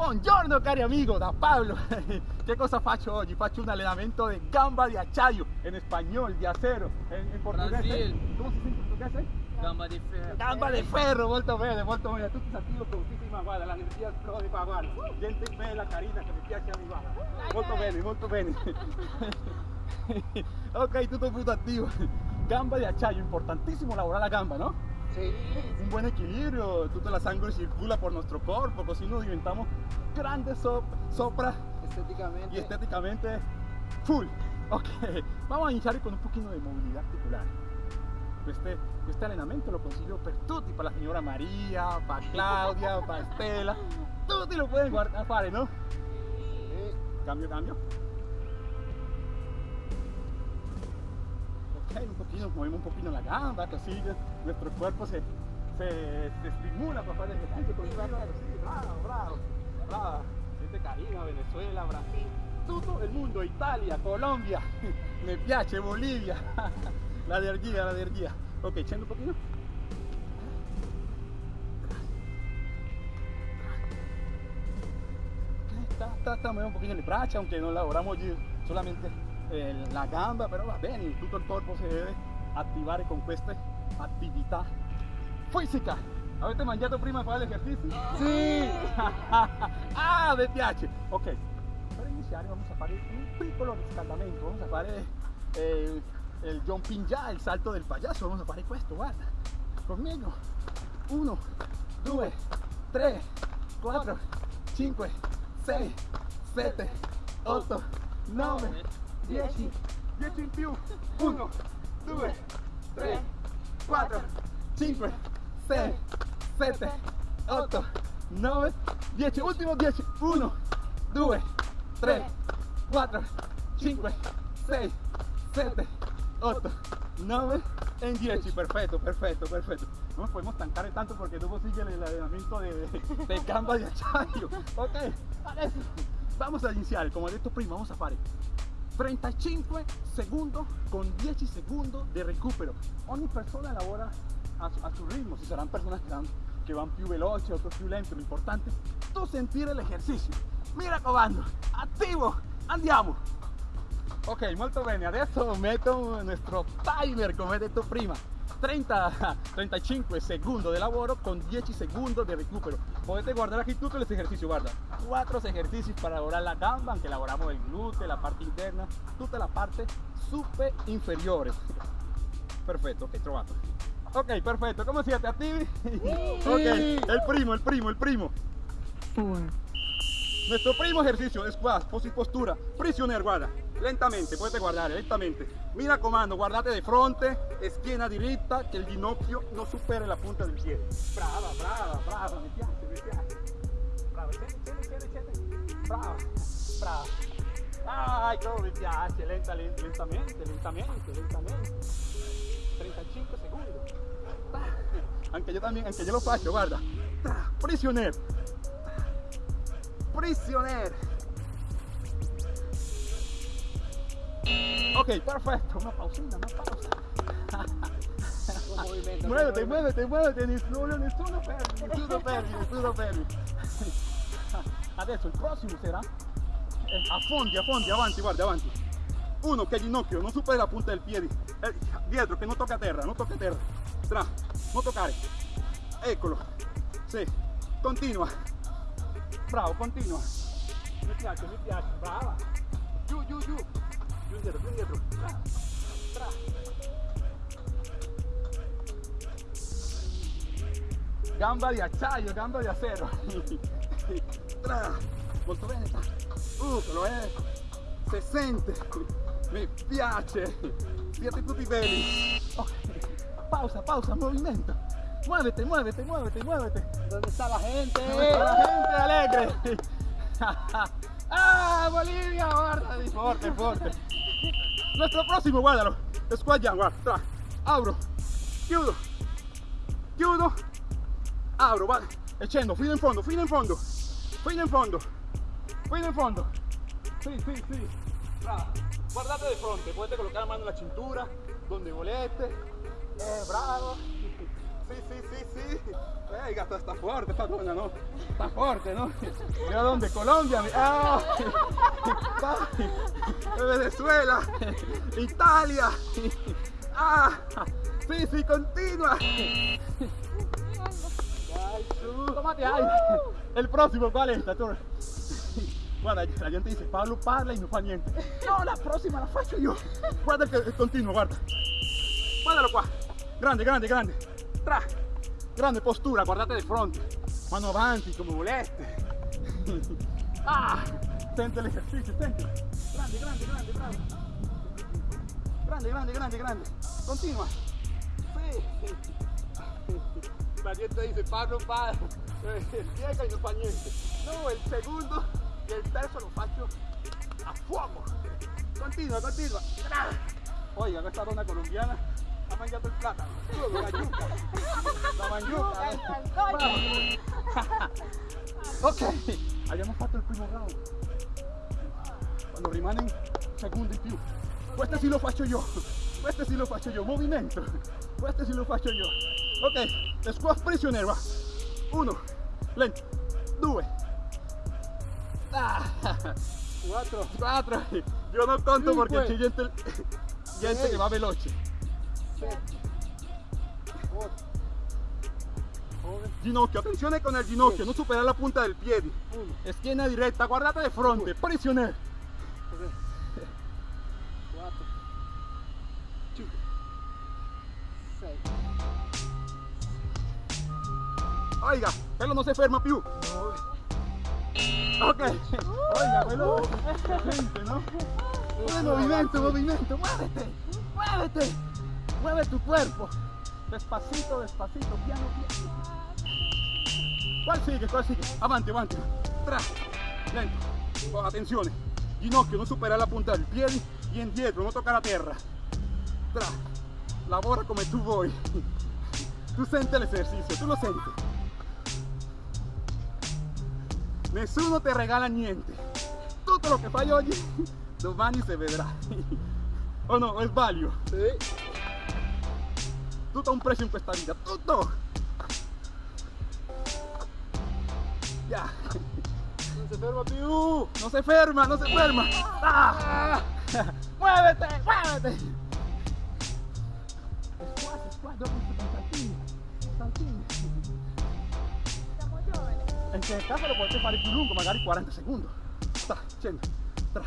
Buongiorno cari amigo, da Pablo. Che cosa faccio oggi? Faccio un allenamento di gamba di acciaio, in spagnolo, di acero, in, in portoghese. Brasil. Come si dice in portoghese? Gamba di ferro. Gamba di ferro, molto bene, molto bene. Tutti attivi fortissima, guarda, la energia esplode qua, guarda. Gente bella, carina, che mi piace a me, guarda. Molto bene, molto bene. ok, tutto punto attivo. Gamba di acciaio, importantissimo lavorare la gamba, no? Sí. un buen equilibrio, toda la sangre circula por nuestro cuerpo, así nos diventamos grandes so- sopra Estéticamente. y estéticamente full. Ok, vamos a iniciar con un poquito de movilidad articular. Este, este entrenamiento lo consiglio per tutti, para la señora María, para Claudia, para Estela, tutti lo pueden guardar, fare, ¿no? Sí. Cambio, cambio. Ok, un poquito, movemos un poquito la gamba, así nuestro cuerpo se, se, se estimula para hacer ejercicio. con bravo, bravo, bravo. Gente carina, Venezuela, Brasil, todo el mundo, Italia, Colombia, me piace, Bolivia, la energía, la energía. Ok, echando un poquito. Sta, sta, mueve un poquito le braccia, aunque non lavoriamo oggi solamente eh, la gamba, però va bene, tutto il corpo si deve attivare con queste attività fisica. Avete mangiato prima di fare l'esercizio? Sì! ah, mi piace! Ok, per iniziare vamos a fare un piccolo riscaldamento, vamos a fare eh, il jumping jack, il salto del payaso, vamos a fare questo, guarda, conmigo. 1, 2, 3, 4, 5, 6, 7, 8, 9, 10, 10 in più. 1, 2, 3, 4, 5, 6, 7, 8, 9, 10. Ultimo 10. 1, 2, 3, 4, 5, 6, 7, 8, 9 en 10. Perfecto, perfecto, perfecto. No nos podemos estancare tanto porque luego sigue el entrenamiento de, de, de gamba de acciaio. Ok, vamos a iniciare, come ho detto prima, vamos a fare 35 secondi con 10 secondi di recupero. Ogni persona lavora a su, a su ritmo, ci saranno persone che, van- che vanno più veloci, otros più lo importante è tu sentire l'esercizio. Mi raccomando, attivo, andiamo! Ok, molto bene, adesso metto il nostro timer come detto prima. 30, 35 secondi di lavoro con 10 secondi di recupero. Potete guardare aquí tutti gli esercizi, guarda. 4 esercizi per lavorare la gamba, anche lavoriamo il gluteo, la parte interna, tutta la parte super inferiore. Perfetto, ok, trovato. Ok, perfetto, come siete? Attivi? Ok, il primo, il primo, il primo. Nuestro primo ejercicio es squat, posi postura, prisioner, guarda, lentamente, potete guardare, lentamente. Mi raccomando, guardate di fronte, schiena diritta, che il ginocchio non superi la punta del piede. Brava, brava, brava, mi piace, mi piace. Brava, scende, scende, scende. Brava, brava. Dai, come mi piace, lenta, lenta, lentamente, lentamente, lentamente. 35 secondi. Anche io también, anche io lo faccio, guarda. Prisioner. Prisioner. Ok, perfecto. Una pausina, una pausa. Un movimiento. Muévete, muévete, muévete. Nessuno, nessuno fermi, nessuno fermi, nessuno fermi. Adesso il prossimo sarà eh, affondi, affondi, avanti, guarda, avanti. Uno che ginocchio non supera la punta del piede. Eh, dietro, che non tocca terra, non tocca terra. Tra, non toccare. Eccolo. Sì, continua. Bravo, continua. Mi piace, mi piace, brava. Giù, giù, giù. Più indietro, più indietro. Brava. Brava. Gamba di acciaio, gamba di acero. Molto bene. Uh, lo è. Si sente. Mi piace. Siete tutti belli. Ok. Pausa, pausa, movimento. Muévete, muévete, muévete, muévete. ¿Dónde está la gente? La gente alegre. ah, Bolivia, guarda, di forte, forte. Nuestro próximo, guardalo. Squat guarda, tra. Abro, chiudo, chiudo, apro, vale. E scendo, fino in fondo, fino in fondo, fino in fondo, fino in fondo. Sì, sì, sì. Bravo. Guardate di fronte, potete collocare la mano nella cintura, donde volete. Eh, bravo. Sì, sì, sì, sì. Eh, gatto sta forte, sta donna, no? Sta forte, no? ¿De dónde? Colombia. Ah. Venezuela. Italia. Ah, sì, sì, continua. Tómate aire. El próximo, ¿cuál es? Tator? Guarda, la gente dice, Pablo parla y no fa niente. No, la próxima la faccio io. Guarda che è continuo, guarda. Guardalo qua. Grande, grande, grande. Tra. Grande postura, guardate di fronte. Mano avanti, come volete. Ah, sente l'esercizio, sente. Grande, grande, grande, bravo. Grande, grande, grande, grande. Continua. Sì. Gente dice, Pablo eh, piega y no fa niente. No, el segundo y el terzo lo faccio a fuoco. Continua, continua. Oiga, questa donna colombiana ha mangiato il platano. Solo la yuca. La mangiuca. eh. Ok, abbiamo fatto il primo round. Quando rimane un secondo in più. Questo sì lo faccio io. Questo sì lo faccio io. Movimento. Questo sì lo faccio io. Ok, squat prisioner, va. Uno, lento. Due. Ah, Quattro. quattro. Io non conto Cinque. perché c'è gente, gente che va veloce. Ginocchio, attenzione con el ginocchio, non superare la punta del piede. Uno. Schiena diretta, guardate di fronte, prisioner. Oiga, quello non si ferma più. Nove. Ok. Oiga, è gente, ¿no? Mueve movimiento, movimiento, muévete, muévete, mueve tu cuerpo. Despacito, despacito, piano, piano. ¿Cuál sigue? ¿Cuál sigue? Avanti, avanti. Tra, lento. Con. Ginocchio, non supera la punta del piede y indietro, non tocca la terra. Tra, lavora come tu vuoi. Tu senti l'esercizio, tu lo senti. Nessuno te regala niente. Tutto lo che fai oggi, domani si vedrà. O no, o sbaglio. Sì. Tutto ha un prezzo in questa vita, tutto! Ya, Non si ferma più. no se ferma, no se ferma. Ah. ¡Muévete, muévete! Squat, squat, dopo. Siamo giovani. In questo caso lo potete fare più lungo, magari 40 secondi. Tra, scendi, tra.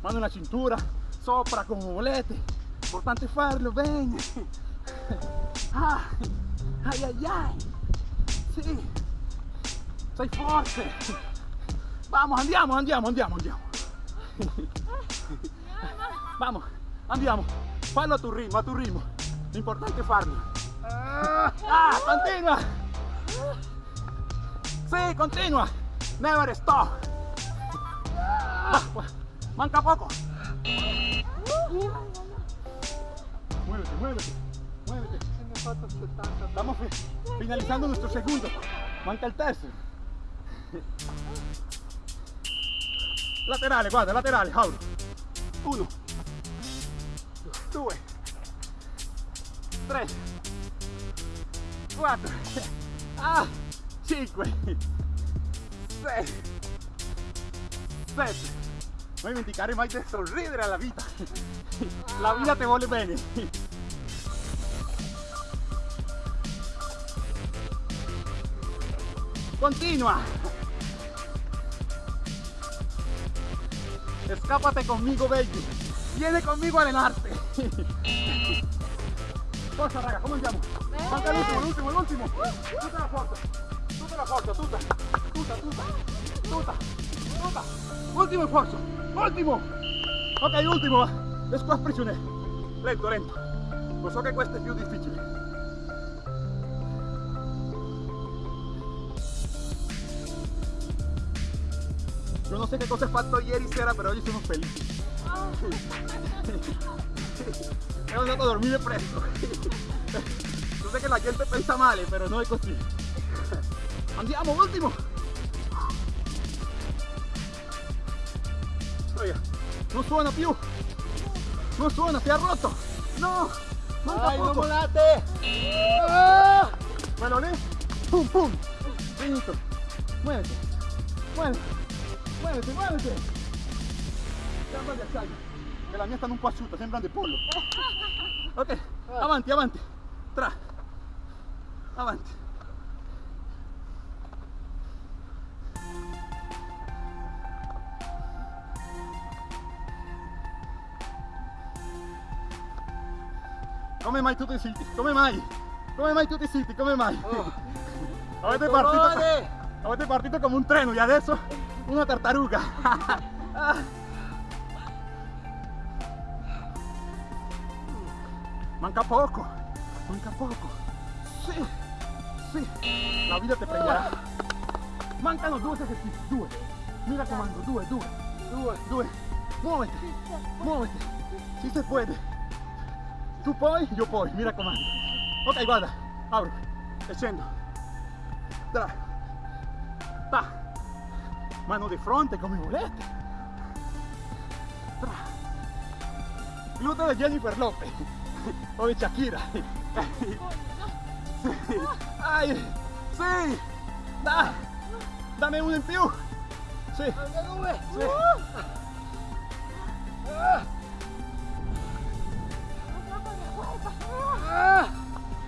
Mano nella cintura, sopra come volete. Importante farlo bene. Ah, ai ai ai. Sì. Sei forte. Vamos, andiamo, andiamo, andiamo, andiamo. Vamos, andiamo. Fallo a tu ritmo, a tu ritmo. L'importante è farlo. Ah, continua. Sì, continua. Never stop. Va. Manca poco. Muévete, muévete, muévete. Se ne ho fatto 70. Estamos fi- finalizando nuestro segundo. Manca il terzo. Laterale, guarda, laterale, Jauro. Uno, due, tre, quattro, ah, cinque, sei, sette. Non dimenticare mai di sorridere alla vita. La vita ti vuole bene. Continua. Escápate conmigo, baby. Viene conmigo a allenarte. Forza, raga, come andiamo? Manca l'ultimo, l'ultimo, l'ultimo. Tutta la Ultimo sforzo. Ultimo. Ok, ultimo. va. Squat prisioner. Lento, lento. Lo so che questo è più difficile. Yo no sé qué cosa he fatto ieri sera, pero oggi sono felice. He andato a dormire presto. Yo sé que la gente pensa male, pero no è così. Andiamo, ultimo. Oiga, non suona più. Non suona, si è rotto. No. Manca non poco. volate! Ah! Bueno, lì. Pum, pum. Finito. Muévete. Muévete. Muévete, muévete. Gamba di acciaio. Che la mia stanno un po' asciutta, sembrano di pollo. Ok, avanti, avanti. Tra. Avanti. Come mai tutti zitti? Come mai? Come mai tutti zitti? Come mai? Avete partito, Colore! avete partito come un treno e adesso una tartaruga. Ah. Manca poco, manca poco. Sì, sì, la vita te prenderà. Mancano due esercizi, due. Mi raccomando, due, due, due, due. Muovete, muovete. Si se puede. Tu puoi, io poi, mi raccomando. Ok, guarda, apro e scendo. Tra. Ta. Mano di fronte come volete. Tra. Gluteo di Jennifer Lopez o di Shakira. Sì. Ai. Sì. Da. Dammi uno in più. Sì. Sì.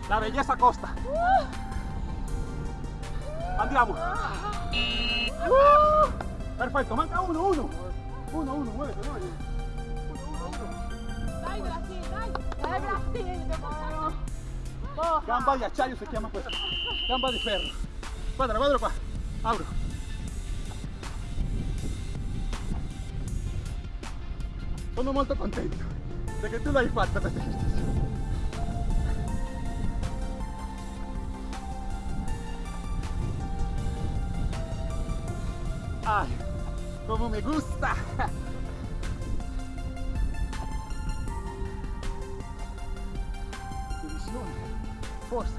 La bellezza costa. Andiamo. Perfetto, manca uno, uno. Uno, uno, muovete, muovete. Dai Brasil, dai! Dai Brasil, demonios! Porra! Gamba di acciaio si chiama questo. Gamba di ferro. Guarda, guarda qua. Apro. Sono molto contento perché tu l'hai fatta questa esercizio. Ay, como me gusta. Divisione, forza,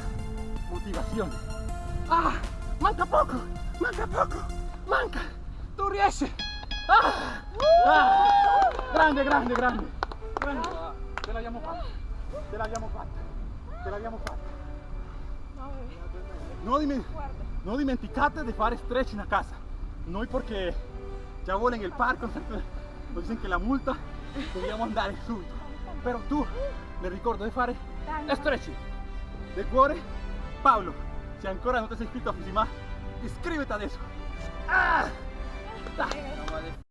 motivazione. Ah, manca poco, manca poco, manca. Tu riesci. Ah, ah, grande, grande, grande. grande. Ce l'abbiamo fatta, ce l'abbiamo fatta, ce l'abbiamo fatta. No, dimen- no dimenticate de fare stretching a casa. Noi porque ya vuelven el parco, nos dicen che la multa dobbiamo andare subito. Però tu le ricordo di fare stretching. De cuore, Paolo, se ancora non ti sei iscritto a Fisima, iscriviti adesso. Ah! Dai.